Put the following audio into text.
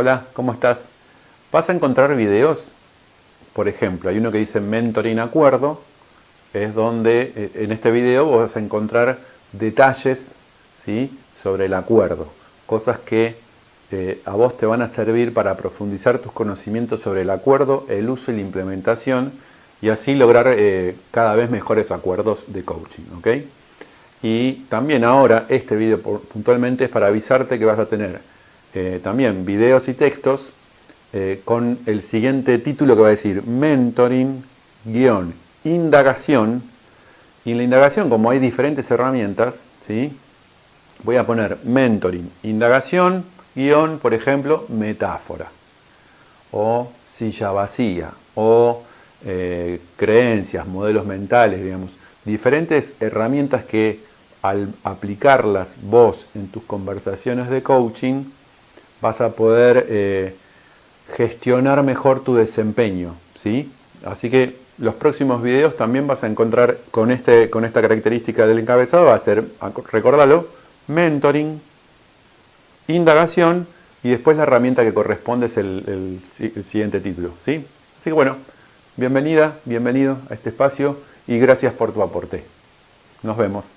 Hola, ¿cómo estás? Vas a encontrar videos, por ejemplo, hay uno que dice Mentoring Acuerdo, es donde eh, en este video vas a encontrar detalles ¿sí? sobre el acuerdo, cosas que eh, a vos te van a servir para profundizar tus conocimientos sobre el acuerdo, el uso y la implementación y así lograr eh, cada vez mejores acuerdos de coaching. ¿ok? Y también ahora este video puntualmente es para avisarte que vas a tener eh, también videos y textos con el siguiente título que va a decir Mentoring, guion, indagación. Y en la indagación, como hay diferentes herramientas, ¿sí? voy a poner Mentoring, indagación, guion, por ejemplo, metáfora, o silla vacía, o eh, creencias, modelos mentales, digamos, diferentes herramientas que al aplicarlas vos en tus conversaciones de coaching, vas a poder eh, gestionar mejor tu desempeño, ¿sí? Así que los próximos videos también vas a encontrar con, este, con esta característica del encabezado, va a ser, recordalo, mentoring, indagación y después la herramienta que corresponde es el, siguiente título. ¿sí? Así que bueno, bienvenida, bienvenido a este espacio y gracias por tu aporte. Nos vemos.